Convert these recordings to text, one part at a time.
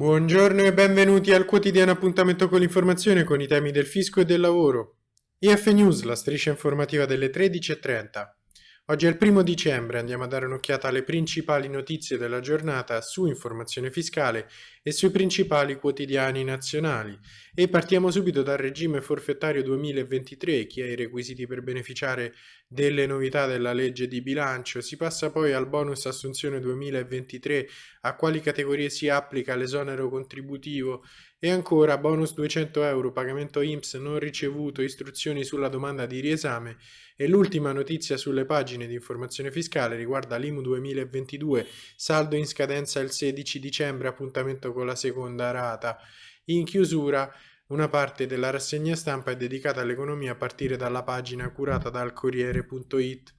Buongiorno e benvenuti al quotidiano appuntamento con l'informazione con i temi del fisco e del lavoro. IF News, la striscia informativa delle 13.30. Oggi è il primo dicembre, andiamo a dare un'occhiata alle principali notizie della giornata su informazione fiscale e sui principali quotidiani nazionali. E partiamo subito dal regime forfettario 2023, chi ha i requisiti per beneficiare delle novità della legge di bilancio. Si passa poi al bonus assunzione 2023, a quali categorie si applica l'esonero contributivo e ancora bonus 200 euro, pagamento IMSS non ricevuto, istruzioni sulla domanda di riesame e l'ultima notizia sulle pagine di informazione fiscale riguarda l'IMU 2022, saldo in scadenza il 16 dicembre, appuntamento con la seconda rata. In chiusura una parte della rassegna stampa è dedicata all'economia a partire dalla pagina curata dal Corriere.it.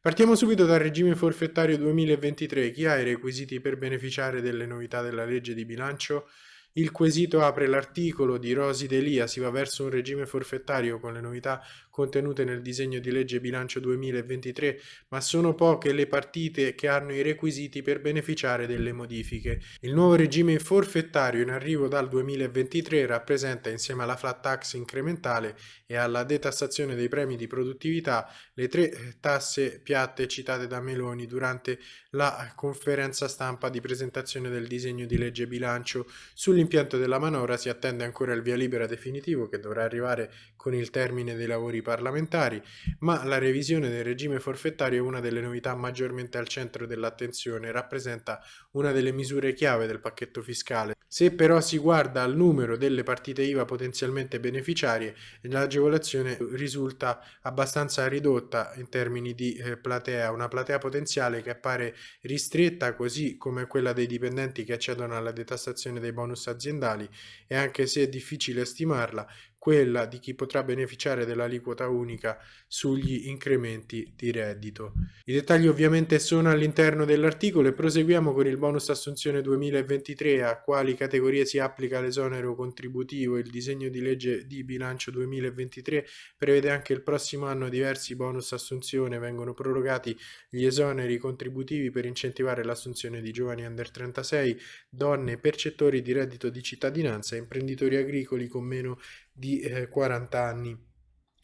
Partiamo subito dal regime forfettario 2023. Chi ha i requisiti per beneficiare delle novità della legge di bilancio? Il quesito apre l'articolo di Rosi Delia, si va verso un regime forfettario con le novità contenute nel disegno di legge bilancio 2023, ma sono poche le partite che hanno i requisiti per beneficiare delle modifiche. Il nuovo regime forfettario in arrivo dal 2023 rappresenta insieme alla flat tax incrementale e alla detassazione dei premi di produttività le tre tasse piatte citate da Meloni durante la conferenza stampa di presentazione del disegno di legge bilancio sugli Sull'impianto della manovra si attende ancora il via libera definitivo che dovrà arrivare con il termine dei lavori parlamentari, ma la revisione del regime forfettario è una delle novità maggiormente al centro dell'attenzione e rappresenta una delle misure chiave del pacchetto fiscale. Se però si guarda al numero delle partite IVA potenzialmente beneficiarie, l'agevolazione risulta abbastanza ridotta in termini di eh, platea, una platea potenziale che appare ristretta così come quella dei dipendenti che accedono alla detassazione dei bonus aziendali e anche se è difficile stimarla, quella di chi potrà beneficiare dell'aliquota unica sugli incrementi di reddito. I dettagli ovviamente sono all'interno dell'articolo e proseguiamo con il bonus assunzione 2023 a quali categorie si applica l'esonero contributivo. Il disegno di legge di bilancio 2023 prevede anche il prossimo anno diversi bonus assunzione, vengono prorogati gli esoneri contributivi per incentivare l'assunzione di giovani under 36, donne percettori di reddito di cittadinanza e imprenditori agricoli con meno di eh, 40 anni.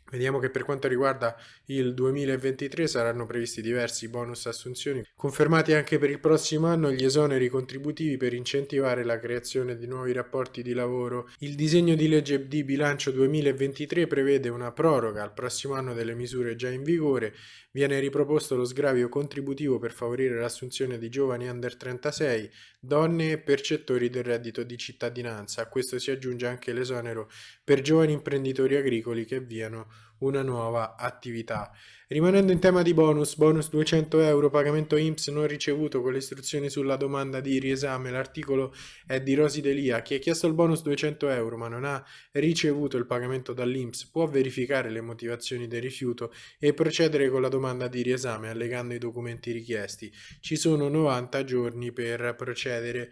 Vediamo che per quanto riguarda il 2023 saranno previsti diversi bonus assunzioni, confermati anche per il prossimo anno gli esoneri contributivi per incentivare la creazione di nuovi rapporti di lavoro. Il disegno di legge di bilancio 2023 prevede una proroga al prossimo anno delle misure già in vigore, viene riproposto lo sgravio contributivo per favorire l'assunzione di giovani under 36, donne e percettori del reddito di cittadinanza. A questo si aggiunge anche l'esonero per giovani imprenditori agricoli che avviano una nuova attività. Rimanendo in tema di bonus, bonus 200 euro, pagamento IMSS non ricevuto con le istruzioni sulla domanda di riesame, l'articolo è di Rosi Delia, chi ha chiesto il bonus 200 euro ma non ha ricevuto il pagamento dall'IMSS può verificare le motivazioni del rifiuto e procedere con la domanda di riesame allegando i documenti richiesti. Ci sono 90 giorni per procedere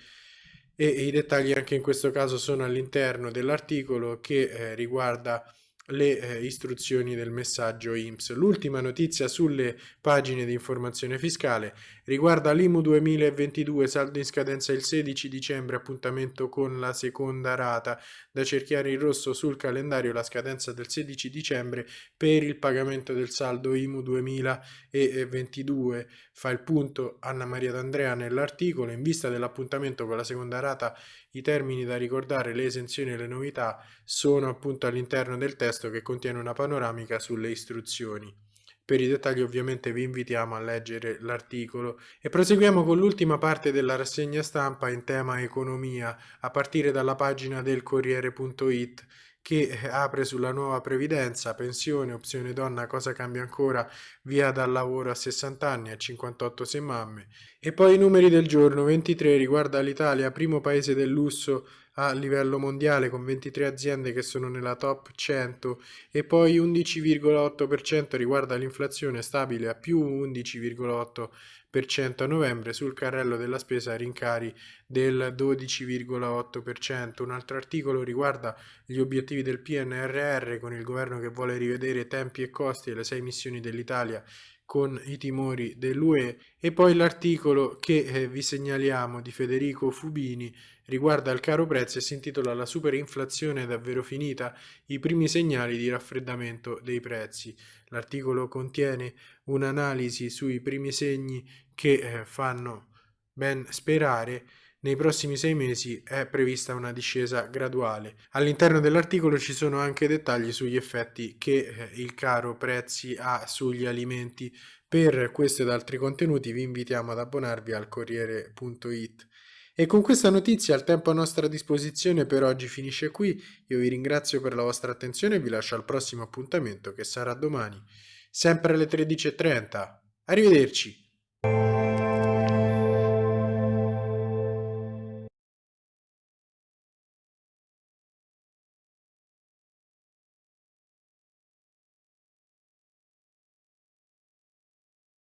e i dettagli anche in questo caso sono all'interno dell'articolo che eh, riguarda le eh, istruzioni del messaggio IMSS. L'ultima notizia sulle pagine di informazione fiscale riguarda l'IMU 2022, saldo in scadenza il 16 dicembre, appuntamento con la seconda rata, da cerchiare in rosso sul calendario la scadenza del 16 dicembre per il pagamento del saldo IMU 2022. Fa il punto Anna Maria D'Andrea nell'articolo, in vista dell'appuntamento con la seconda rata i termini da ricordare, le esenzioni e le novità sono appunto all'interno del testo che contiene una panoramica sulle istruzioni. Per i dettagli ovviamente vi invitiamo a leggere l'articolo e proseguiamo con l'ultima parte della rassegna stampa in tema economia a partire dalla pagina del Corriere.it che apre sulla nuova previdenza, pensione, opzione donna, cosa cambia ancora, via dal lavoro a 60 anni, a 58 se mamme. E poi i numeri del giorno, 23 riguarda l'Italia, primo paese del lusso a livello mondiale con 23 aziende che sono nella top 100 e poi 11,8% riguarda l'inflazione stabile a più 11,8% a novembre sul carrello della spesa rincari del 12,8%. Un altro articolo riguarda gli obiettivi del PNRR con il governo che vuole rivedere tempi e costi delle sei missioni dell'Italia con i timori dell'UE e poi l'articolo che eh, vi segnaliamo di Federico Fubini riguarda il caro prezzi e si intitola La superinflazione è davvero finita? I primi segnali di raffreddamento dei prezzi. L'articolo contiene un'analisi sui primi segni che eh, fanno ben sperare nei prossimi sei mesi è prevista una discesa graduale. All'interno dell'articolo ci sono anche dettagli sugli effetti che eh, il caro prezzi ha sugli alimenti. Per questo ed altri contenuti vi invitiamo ad abbonarvi al Corriere.it. E con questa notizia il tempo a nostra disposizione per oggi finisce qui. Io vi ringrazio per la vostra attenzione e vi lascio al prossimo appuntamento che sarà domani, sempre alle 13.30. Arrivederci!